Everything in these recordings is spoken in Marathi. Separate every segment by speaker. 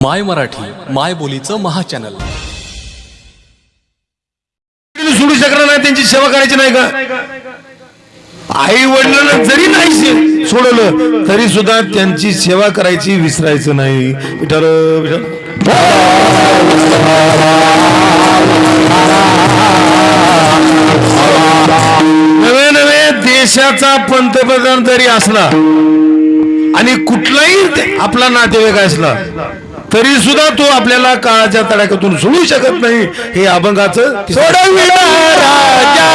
Speaker 1: माय मराठी माय बोलीचं महाचॅनल
Speaker 2: चॅनल सोडू शकणार नाही त्यांची सेवा करायची नाही का? आई वडिलांना जरी नाही सोडलं तरी सुद्धा त्यांची सेवा करायची विसरायचं नाही. नवे नवे देशाचा पंतप्रधान जरी असला आणि कुठलाही ते- आपला नातेवाईक असला तरी सुद्धा तो आपल्याला काळाच्या तडाख्यातून सोडू शकत नाही. हे अभंगाचं सोडविला राजा.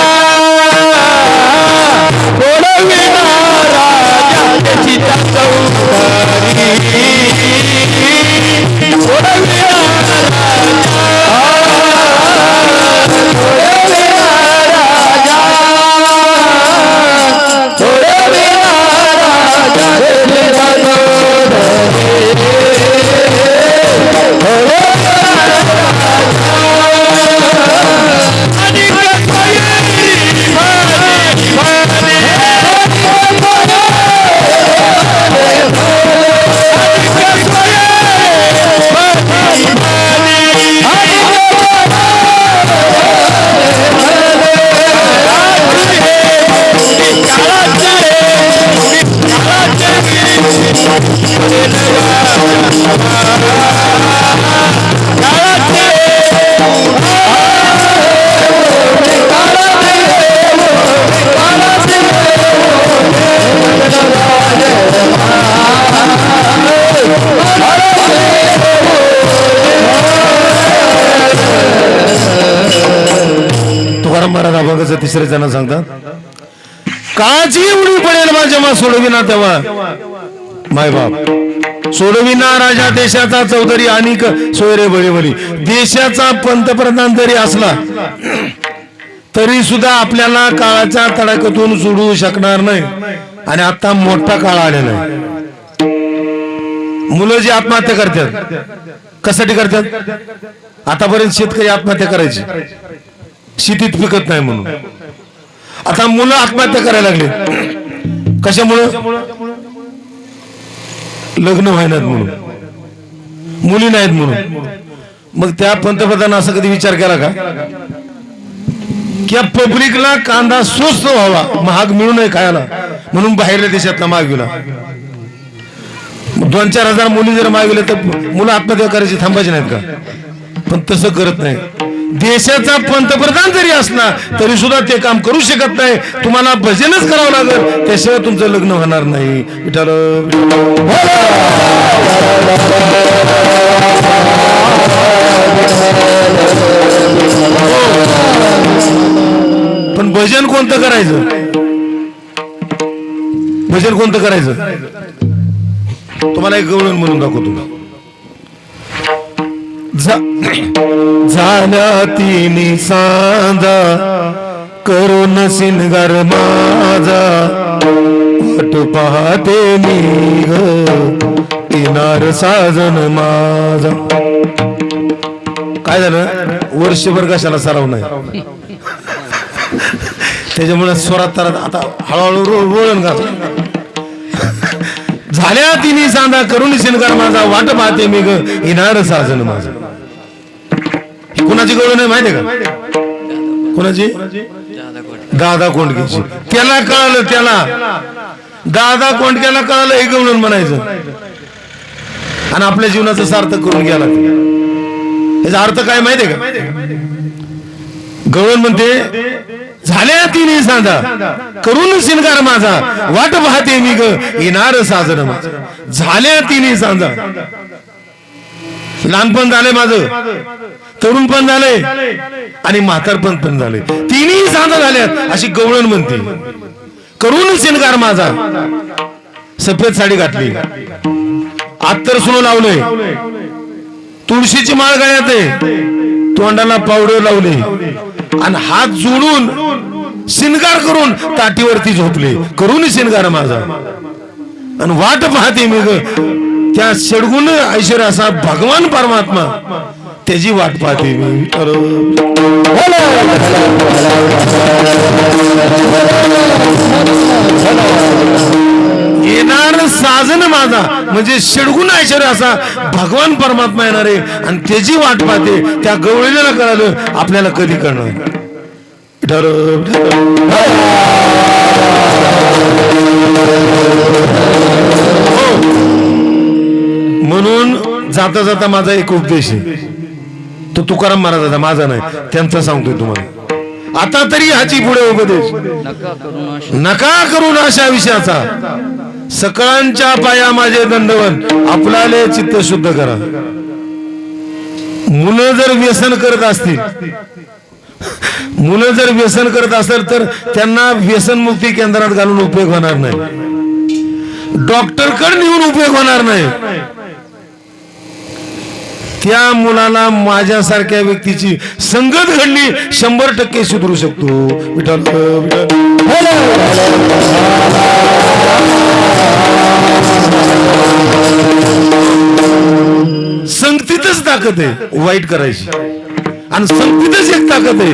Speaker 2: तिसरे जण सांगतात काळजी उडी पडेल बा जेव्हा सोडविना तेव्हा. माय बाप. सोडविना राजा देशाचा चौधरी आणि सोयरे बळीवली देशाचा पंतप्रधान जरी असला तरी सुद्धा आपल्याला काळाच्या तडाख्यातून सोडू शकणार नाही. आणि आता मोठा काळ आलेला आहे. मुलं जी आत्महत्या करतात कशासाठी करतात? आतापर्यंत शेतकरी आत्महत्या करायची. शेतीत पिकत नाही म्हणून. आता मुलं आत्महत्या करायला लागले. कशामुळं? लग्न व्हायनात म्हणून. मुली नाहीत म्हणून. मग त्या पंतप्रधान असा कधी विचार केला का? की पब्लिकला कांदा स्वस्त व्हावा. महाग मिळू नये खायला. म्हणून बाहेरल्या देशातला मागविला दोन चार हजार मुली जर मागविल्या तर मुलं आत्महत्या करायची थांबायची नाहीत का? पण तसं करत नाही देशाचा पंतप्रधान जरी असला तरी सुद्धा ते काम करू शकत नाही. तुम्हाला भजनच करावं लागेल. त्याशिवाय तुमचं लग्न होणार नाही. विठाल पण भजन कोणतं करायचं? भजन कोणतं करायचं? तुम्हाला एक गवळण म्हणून दाखवतो. झा- झाल्या तिन्ही सांजा करून सिनगर माझा. वाट पाहते मी ग साजन माझा. काय झालं? वर्षभर कशाला सराव नाही? त्याच्यामुळे स्वरात तर आता हळूहळू रो- का घाल झाल्या तिने सांदा करून शिनकार माझा. वाट पाहते मी ग येणार साजन माझं. कुणाची गवळण आहे माहितीये का? कुणाची? दादा कोंडकेची. त्याला कळालं त्याला. दादा कोंडक्याला कळालं हे गवळण म्हणायचं. आणि आपल्या जीवनाचं सार्थक करून गेला. ते. याचा अर्थ काय माहितीये का? गवळण म्हणते झाल्या तिन्ही सांदा करून शिनगार माझा. वाट पाहते मी ग. येणार साजन माझं. झाल्या तिन्ही सांदा लहानपण झालंय माझं. तरुण पण झालंय. आणि म्हातारपण पण झालंय. तिन्ही साधं झाल्यात अशी गवळण म्हणते. करून शिनगार माझा. सफेद साडी घातली. आत्तर सुरू लावलंय. तुळशीची माळ गळ्यात आहे. तोंडाला पावडर लावले. आणि हात जोडून शिनगार करून ताटीवरती झोपले. करून शिनगार माझा. आणि वाट पाहते मी त्या षडगुण ऐश्वर असा भगवान परमात्मा. त्याची वाट पाहते मी. येणार साजन माझा. म्हणजे षडगुण ऐश्वर असा भगवान परमात्मा येणार. आहे आणि त्याची वाट पाहते. त्या गवळीला कळालं आपल्याला कधी कळणार. ठरव म्हणून जाता जाता माझा एक उपदेश आहे. तो तुकाराम महाराजाचा माझा नाही त्यांचा सांगतोय तुम्हाला. आता तरी ह्याची पुढे उपदेश.
Speaker 3: नका
Speaker 2: करू ना अशा विषयाचा. सकळांच्या पाया माझे दंडवन आपल्याले चित्त शुद्ध करा. मुलं जर व्यसन करत असतील मुलं जर व्यसन करत असेल तर त्यांना व्यसन मुक्ती केंद्रात घालून उपयोग होणार नाही. डॉक्टरकडे नेऊन उपयोग होणार नाही. त्या मुलाला माझ्यासारख्या व्यक्तीची संगत घडली शंभर टक्के सुधरू शकतो. संगतीतच ताकद आहे वाईट करायची. आणि संगतीतच एक ताकद आहे.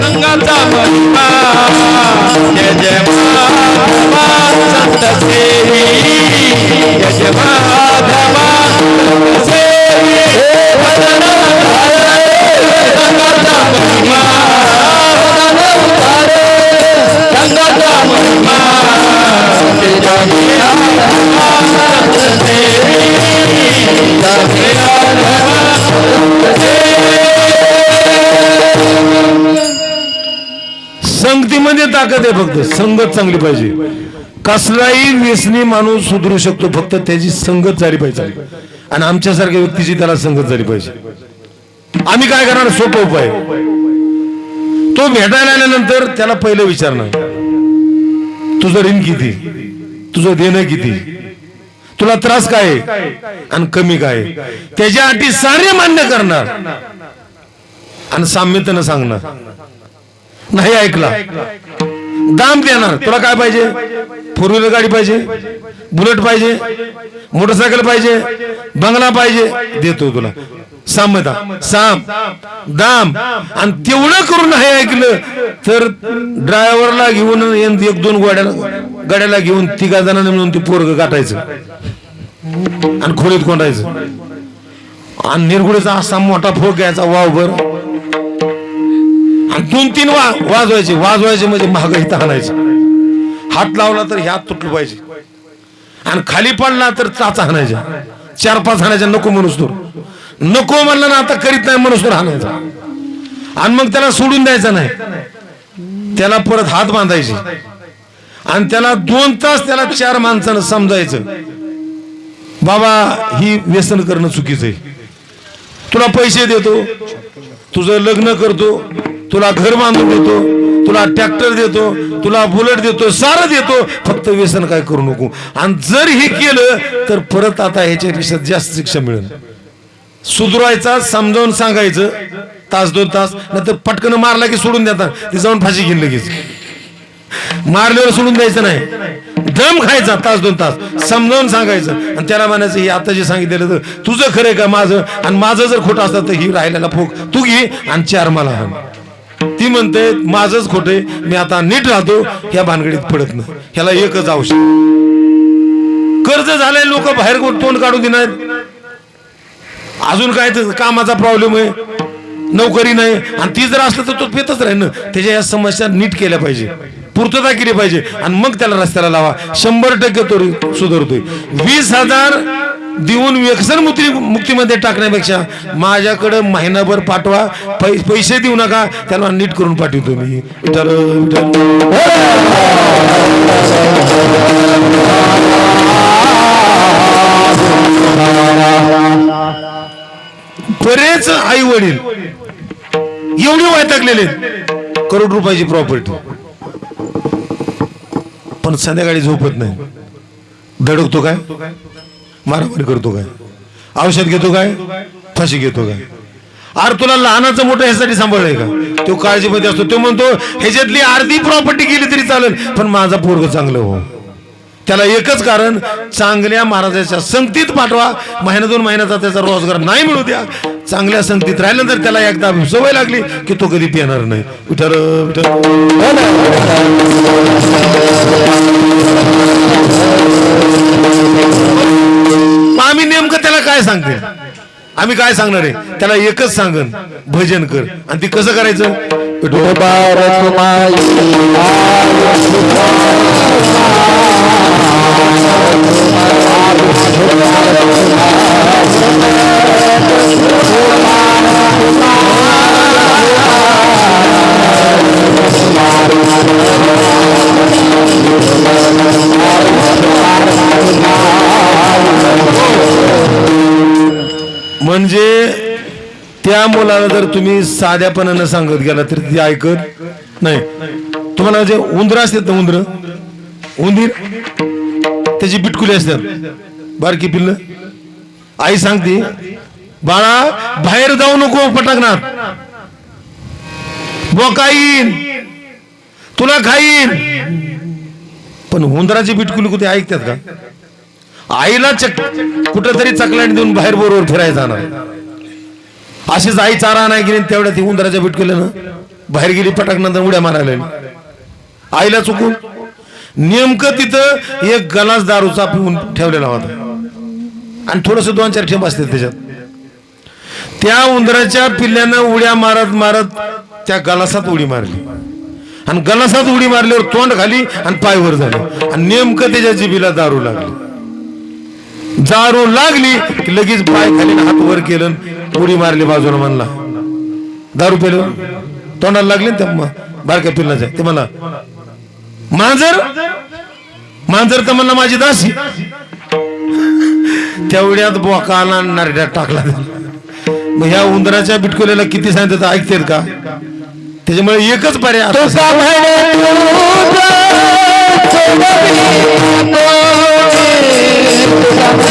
Speaker 1: गंगाचा महिमा जय जय माधवा संत सेवी जय जय
Speaker 2: संगतीमध्ये आहे फक्त संगत चांगली पाहिजे. कसलाही व्यसनी माणूस सुधरू शकतो फक्त त्याची संगत झाली पाहिजे. आणि आमच्यासारख्या व्यक्तीची त्याला संगत झाली पाहिजे. आम्ही काय करणार? सोपं उपाय. तो भेटायला आल्यानंतर त्याला पहिलं विचारणार तुझं ऋण किती? तुझं देणं किती? तुला त्रास काय? आहे? आणि कमी काय? त्याच्या अटी सारे मान्य करणार. आणि साम्यतेनं सांगणार. नाही ऐकला. दाम देणार. तुला काय पाहिजे? फोर व्हीलर गाडी पाहिजे बुलेट पाहिजे मोटरसायकल पाहिजे बंगला पाहिजे. देतो तुला. साम्यता साम. दाम. आणि तेवढं करून नाही ऐकलं तर ड्रायव्हरला घेऊन एक एक दोन गाड्याला गाड्याला घेऊन तिघा जणांना मिळून ते पोरग गाठायचं. आणि खोलीत कोंडायचं. आणि निरगुडीचा असा मोठा फोक घ्यायचा वावभर. दोन तीन वा वाजवायचे वाजवायचे म्हणजे महागाईत इथं हाणायचं हात लावला तर ह्यात तुटलं पाहिजे. आणि खाली पडला तर चाचा हाणायचा चार पाच हाणायच्या नको म्हणूस तो नको म्हणलं ना आता करीत नाही म्हणूस तर हाणायचा आणि मग त्याला सोडून द्यायचा नाही. त्याला परत हात बांधायचे. आणि त्याला दोन तास त्याला चार माणसानं समजायचं. बाबा ही व्यसन करणं चुकीचं आहे. तुला पैसे देतो. तुझं लग्न करतो. तुला घर बांधून देतो तुला ट्रॅक्टर देतो तुला बुलेट देतो सारं देतो फक्त व्यसन काय करू नको. आणि जर हे केलं तर परत आता ह्याच्यापेक्षा जास्त शिक्षा मिळेल. सुधरायचा समजावून सांगायचं तास दोन तास नंतर पटकन मारला की सोडून देतात. ते जाऊन फाशी घेईन लगेच. मारल्यावर सोडून द्यायचं नाही. दम खायचा तास दोन तास. समजावून सांगायचं. आणि त्याला म्हणायचं हे आता जे सांगितलेलं तर तुझं खरंय का माझं? आणि माझं जर खोटं असतं तर ही राहिलेला फोक तू घे आणि चार मला हा ती म्हणते माझंच खोटे मी आता नीट राहतो ह्या भानगडीत पडत नाही. ह्याला एकच औषध. कर्ज झालंय लोक बाहेर तोंड काढून देणार? अजून काय कामाचा प्रॉब्लेम आहे? नोकरी नाही. आणि ती जर असलं तर तो पेतच राहील ना. त्याच्या या समस्या नीट केल्या पाहिजे. पूर्तता केली पाहिजे. आणि मग त्याला रस्त्याला लावा. शंभर टक्के तो सुधारतोय. वीस हजार देऊन व्यसन मुक्ती मुक्तीमध्ये टाकण्यापेक्षा माझ्याकडं महिनाभर पाठवा. पै पैसे देऊ नका. त्याला नीट करून पाठवतो मी. तर बरेच आई वडील एवढे वैतागलेले करोड रुपयाची प्रॉपर्टी पण संध्याकाळी झोपत नाही. धडकतो काय? मारामारी करतो काय? औषध घेतो काय? फाशी घेतो काय? अरे तुला लहानाचं मोठं ह्यासाठी सांभाळलंय का? तो काळजीमध्ये असतो. तो म्हणतो ह्याच्यातली अर्धी प्रॉपर्टी गेली तरी चालेल. पण माझा पोरग चांगलं हो. त्याला एकच कारण चांगल्या महाराजाच्या संगतीत पाठवा. महिना दोन महिन्याचा त्याचा रोजगार नाही मिळू द्या. चांगल्या संगतीत राहिल्यानंतर त्याला एकदा सवय लागली की तो कधी पिणार नाही. विठर विठर आम्ही नेमकं त्याला काय सांगते? आम्ही काय सांगणार आहे? त्याला एकच सांगन भजन कर. आणि ती कसं करायचं? विठोबा म्हणजे त्या मुलाला जर तुम्ही साध्यापणानं सांगत गेला तर ती ऐकत नाही. तुम्हाला जे उंदर असतात ना उंदर उंदीर त्याची बिटकुली असतात. बारकी पिल्ल? आई सांगते बाळा बाहेर जाऊ नको पटकणार बोकाईन. तुला खाईन. पण उंदराची बिटकुली कुठे ऐकतात का? आईला चक कुठंतरी चकलांड देऊन बाहेर बरोबर फिरायला जाणार. अशीच आई चारा नाही गेली तेवढ्या ती उंदराच्या बिटकुल्यानं बाहेर गेली पटाक नंतर उड्या मारायला आईला चुकून नेमकं तिथं एक गलास दारूचा पिऊन ठेवलेला होता. आणि थोडस दोन चार ठेप असते त्याच्यात. त्या उंदराच्या पिल्ल्यानं उड्या मारत मारत त्या गलासात उडी मारली. आणि गलासात उडी मारल्यावर तोंड खाली आणि पाय वर झाले. आणि नेमकं त्याच्या जिबीला दारू लागली. दारू लागली की लगेच पाय खाली हात वर केलं उडी मारली बाजूला म्हणला. दारू पेलं? तोंडाला लागली ना बारक्या पिल्लाच्या? ते मला मांजर? मांजर तर म्हणला माझी दासी. तेवढ्यात बोकाला नारड्यात टाकला मग ह्या उंदराच्या बिटकुल्याला किती सांगितलं तर ऐकतेत का? त्याच्यामुळे एकच पर्याय Oh,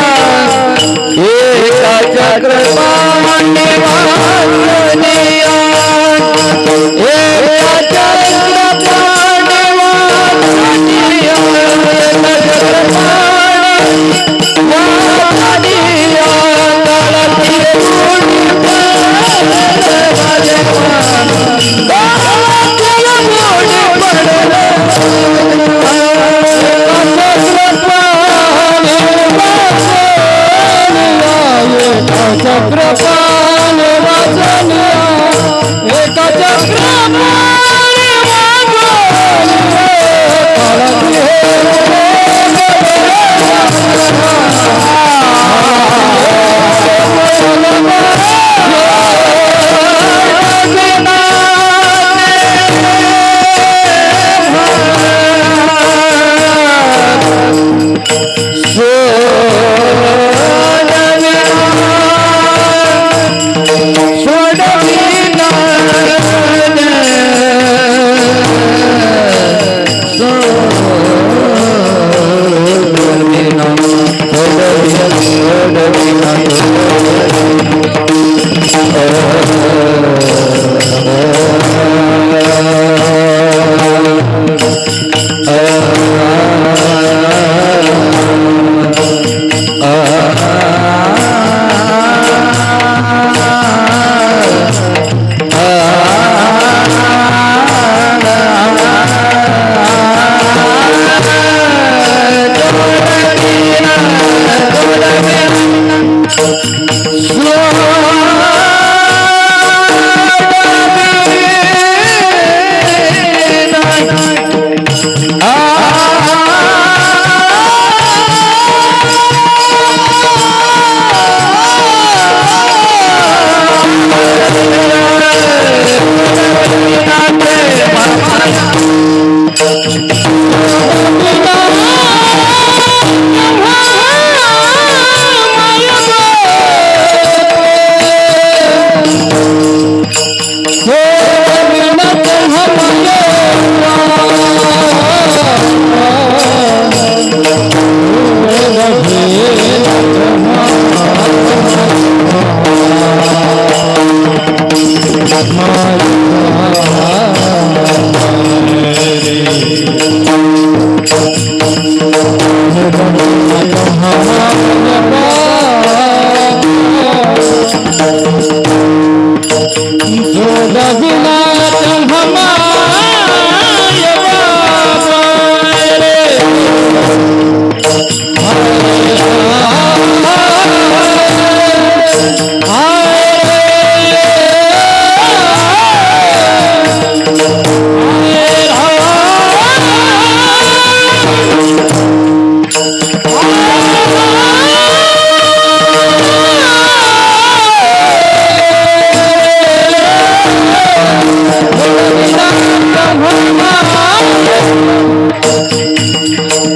Speaker 2: असतो.
Speaker 3: Ah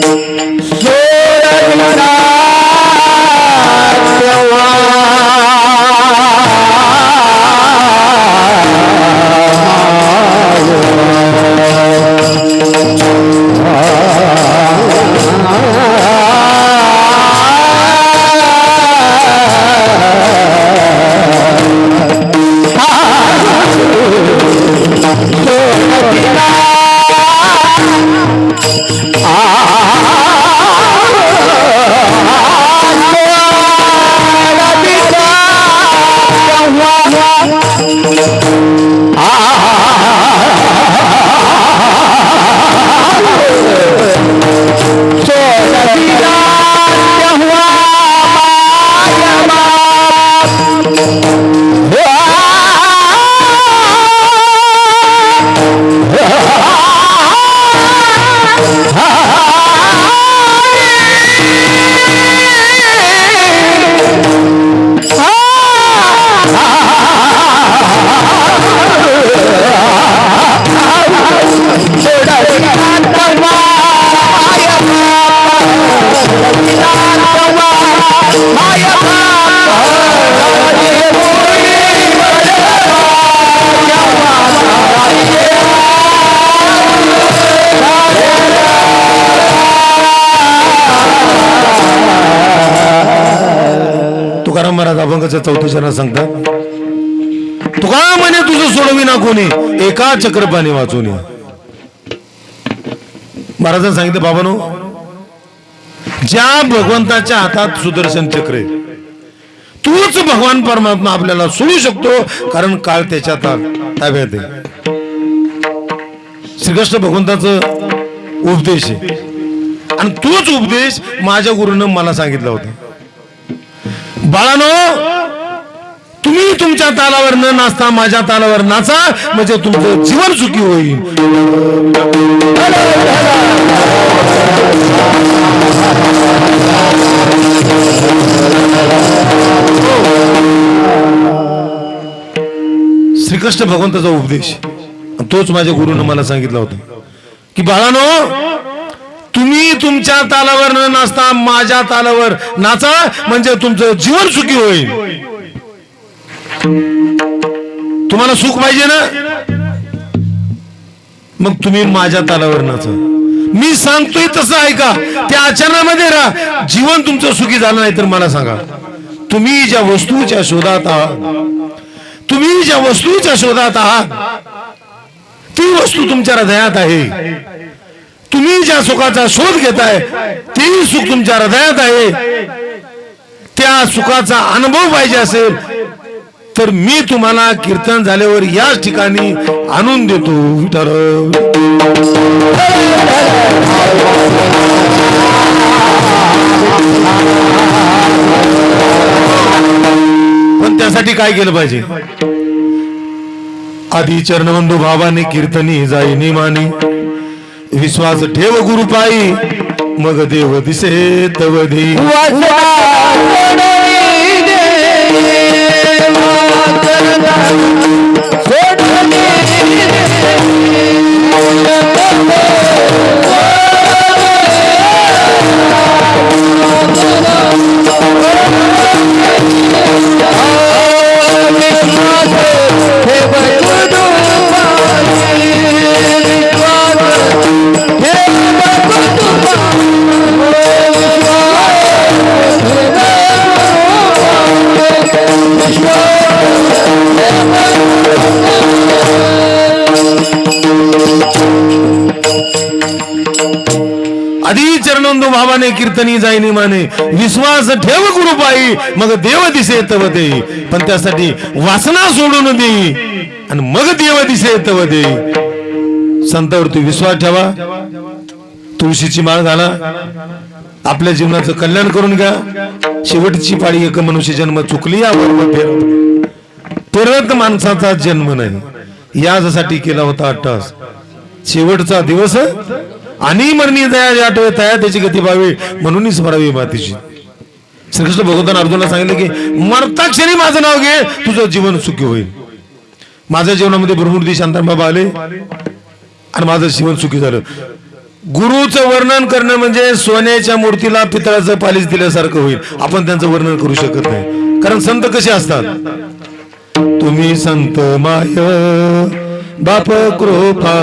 Speaker 2: Yo. महाराज अभंगाच्या चौथ्या चरणात सांगतात तुका म्हणे तुझं सोडविना कोणी? एका चक्रपाने वाचून या. महाराजांनी सांगितलं बाबानो ज्या भगवंताच्या हातात सुदर्शन चक्र आहे तूच भगवान परमात्मा आपल्याला सोडू शकतो कारण काळ त्याच्या ताब्यात आहे. श्रीकृष्ण भगवंताचं उपदेश आहे. आणि तोच उपदेश माझ्या गुरुनं मला सांगितला होता. बाळानो तुम्ही तुमच्या तालावर न नाचता माझ्या तालावर नाचा म्हणजे तुमचं जीवन सुखी होईल. श्रीकृष्ण भगवंताचा उपदेश. तोच माझ्या गुरुनं मला सांगितला होता. की बाळानो तुम्ही तुमच्या तालावर न नाचता माझ्या तालावर नाचा म्हणजे तुमचं जीवन सुखी होईल. तुम्हाला सुख पाहिजे ना? मग तुम्ही माझ्या तालावर नाचा. मी सांगतोय तसं ऐका. त्या आचरणामध्ये राहा. जीवन तुमचं सुखी झालं नाही तर मला सांगा. तुम्ही ज्या वस्तूच्या शोधात आहात तुम्ही ज्या वस्तूच्या शोधात आहात ती वस्तू तुमच्या हृदयात आहे. तुम्ही ज्या सुखाचा शोध घेताय तेही सुख तुमच्या हृदयात आहे. त्या सुखाचा अनुभव पाहिजे असेल तर मी तुम्हाला कीर्तन झाल्यावर याच ठिकाणी आणून देतो विठर पण त्यासाठी काय केलं पाहिजे? आधी चरणबंधू भावाने कीर्तनी जाई निमानी विश्वास ठेव गुरुपाई मग देव दिसे तव love. आधी चरणोंदो भावाने कीर्तनी जाईनी माने विश्वास ठेव गुरुपाई मग देव दिसे तव दे. पण त्यासाठी वासना सोडून दे आणि मग देव दिसे तव दे. संतावरती विश्वास ठेवा. तुळशीची माळ घाला. आपल्या जीवनाचं कल्याण करून घ्या. शेवटची पाळी एक मनुष्य जन्म चुकली यावर फेर परत माणसाचा जन्म नाही. यासाठी केला होता अट्टास. शेवटचा दिवस आणि मरणी दया आठवे तया त्याची गती पाहावी. म्हणून स्मरावी मातीची. श्रीकृष्ण भगवंतान अर्जुनला सांगितलं की मरताक्षणी माझं नाव घे तुझं जीवन सुखी होईल. माझ्या जीवनामध्ये भरपूर दिवस शांताबाबा आले. आणि माझं जीवन सुखी झालं. गुरुचं वर्णन करणं म्हणजे सोन्याच्या मूर्तीला पितळाचं पालीस दिल्यासारखं होईल. आपण त्यांचं वर्णन करू शकत नाही. कारण संत कसे असतात? तुम्ही संत माय बाप कृपा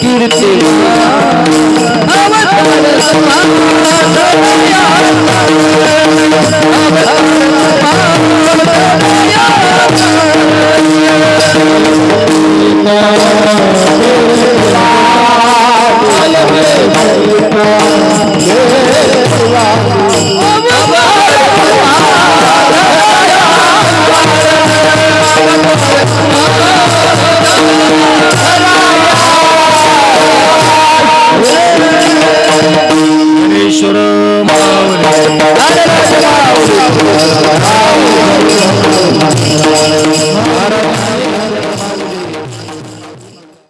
Speaker 3: कीर्ती